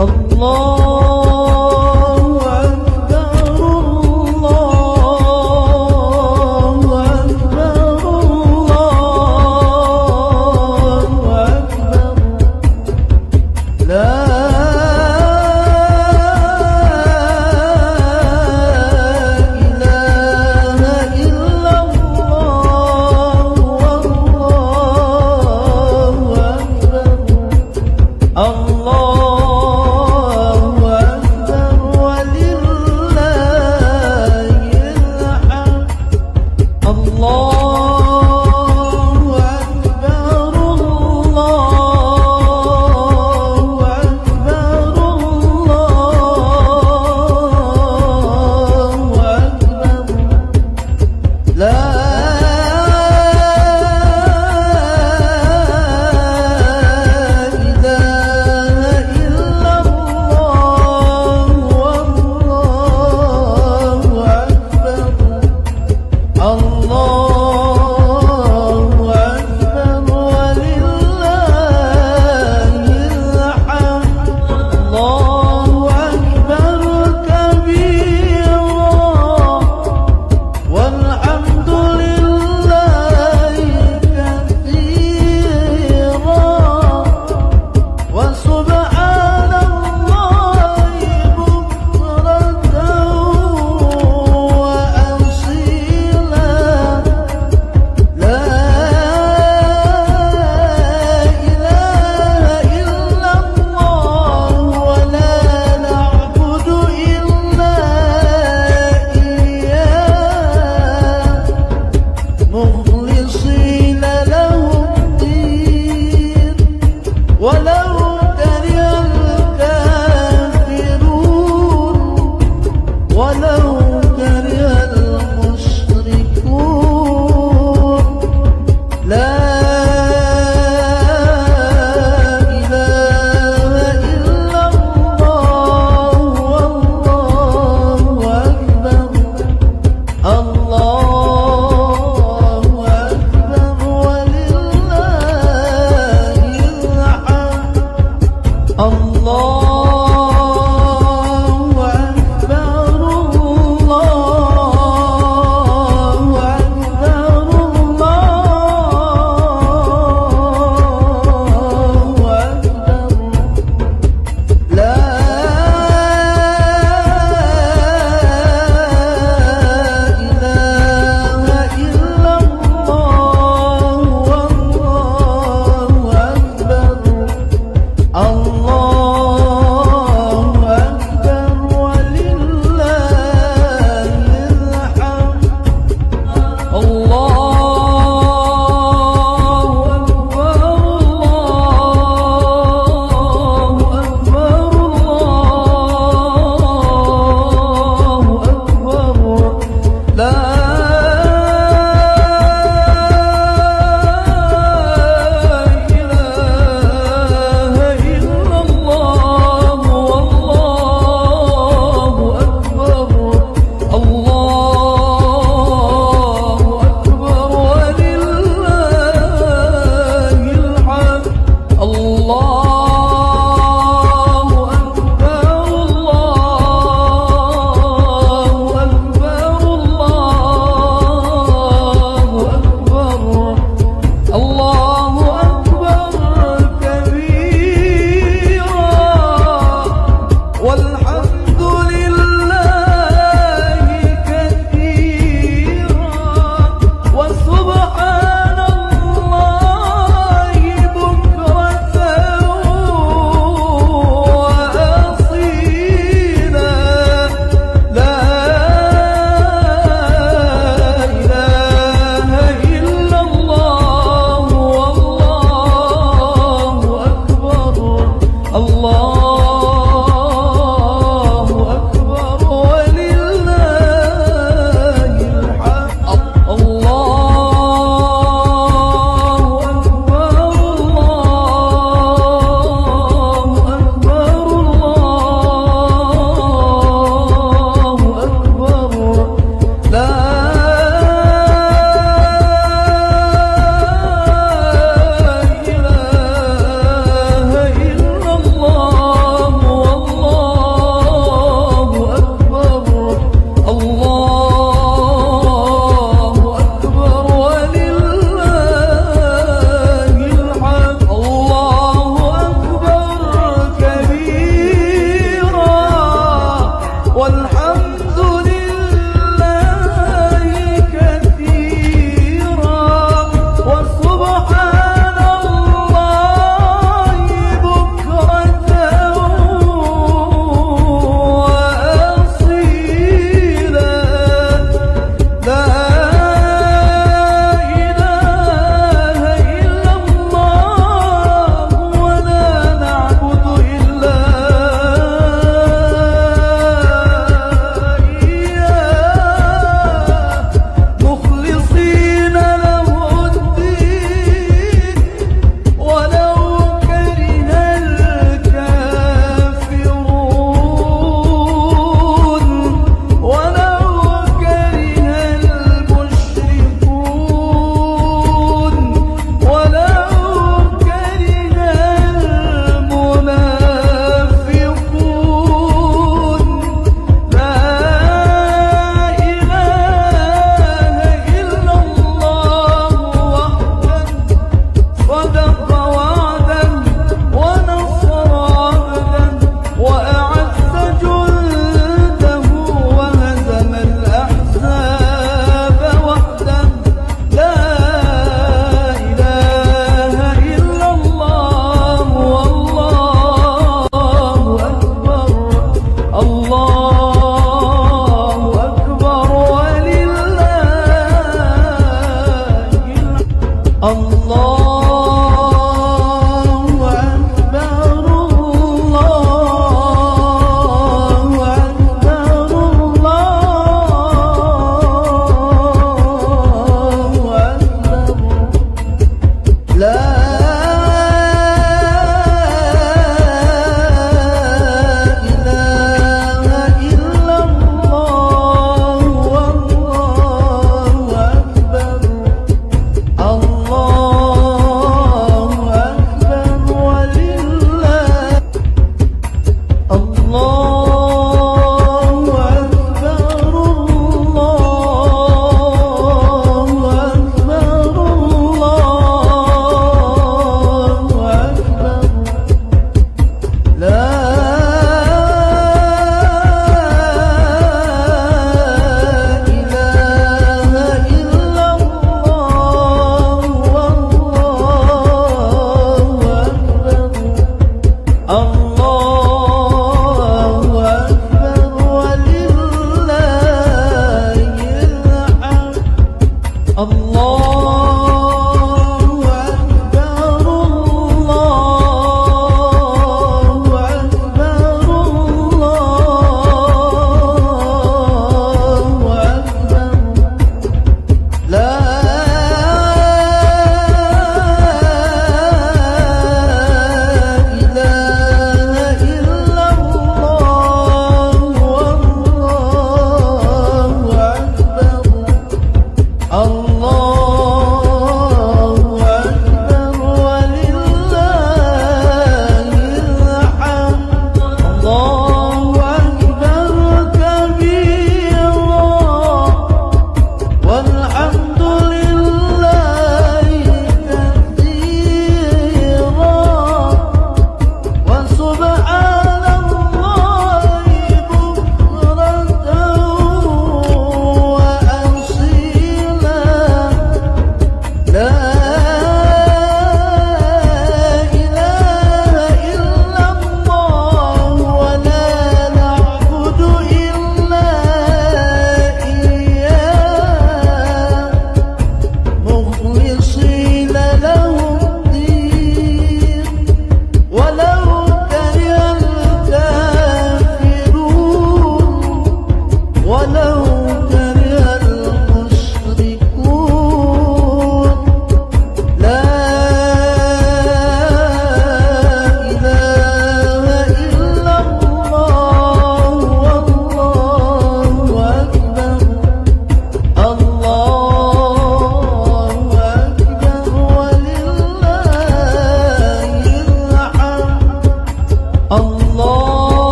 Allah Lord.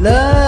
love.